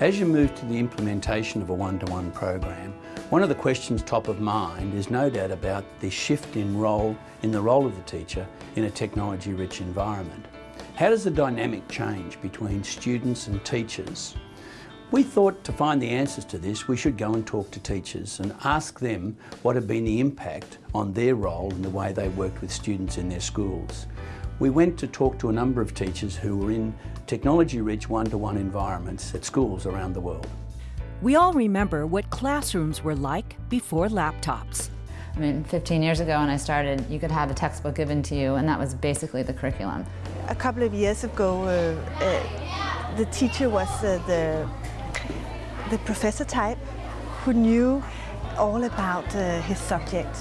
As you move to the implementation of a one-to-one -one program, one of the questions top of mind is no doubt about the shift in role, in the role of the teacher in a technology-rich environment. How does the dynamic change between students and teachers? We thought to find the answers to this, we should go and talk to teachers and ask them what had been the impact on their role and the way they worked with students in their schools. We went to talk to a number of teachers who were in technology-rich one-to-one environments at schools around the world. We all remember what classrooms were like before laptops. I mean, 15 years ago when I started, you could have a textbook given to you, and that was basically the curriculum. A couple of years ago, uh, uh, the teacher was uh, the, the professor type who knew all about uh, his subject.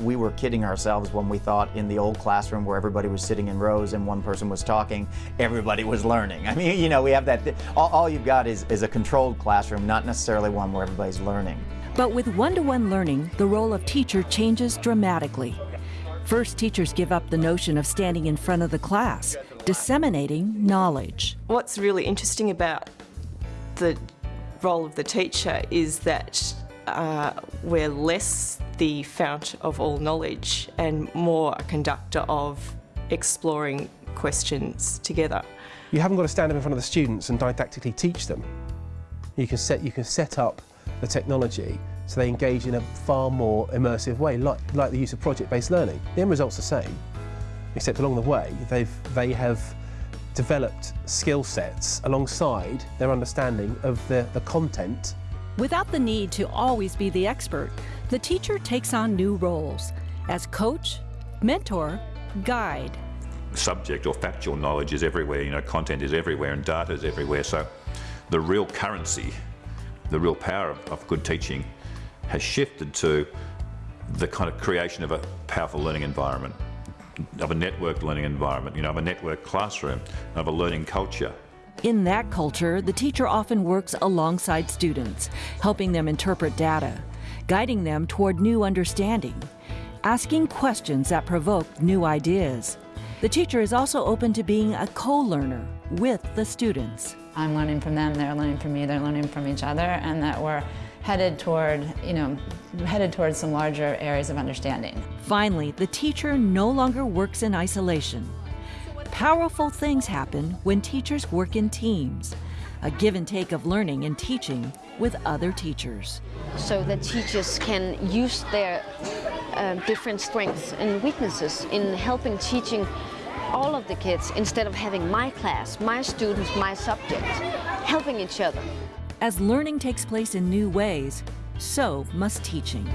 We were kidding ourselves when we thought in the old classroom where everybody was sitting in rows and one person was talking, everybody was learning. I mean, you know, we have that, all, all you've got is, is a controlled classroom, not necessarily one where everybody's learning. But with one-to-one -one learning, the role of teacher changes dramatically. First, teachers give up the notion of standing in front of the class, disseminating knowledge. What's really interesting about the role of the teacher is that uh, we're less the fount of all knowledge and more a conductor of exploring questions together. You haven't got to stand up in front of the students and didactically teach them. You can set, you can set up the technology so they engage in a far more immersive way, like, like the use of project-based learning. The end result's the same, except along the way they've, they have developed skill sets alongside their understanding of the, the content. Without the need to always be the expert, the teacher takes on new roles as coach, mentor, guide. Subject or factual knowledge is everywhere, you know, content is everywhere and data is everywhere. So the real currency, the real power of, of good teaching has shifted to the kind of creation of a powerful learning environment, of a networked learning environment, you know, of a networked classroom, of a learning culture. In that culture, the teacher often works alongside students, helping them interpret data, guiding them toward new understanding, asking questions that provoke new ideas. The teacher is also open to being a co-learner with the students. I'm learning from them, they're learning from me, they're learning from each other, and that we're headed toward, you know, headed towards some larger areas of understanding. Finally, the teacher no longer works in isolation. Powerful things happen when teachers work in teams, a give and take of learning and teaching with other teachers. So that teachers can use their uh, different strengths and weaknesses in helping teaching all of the kids instead of having my class, my students, my subject, helping each other. As learning takes place in new ways, so must teaching.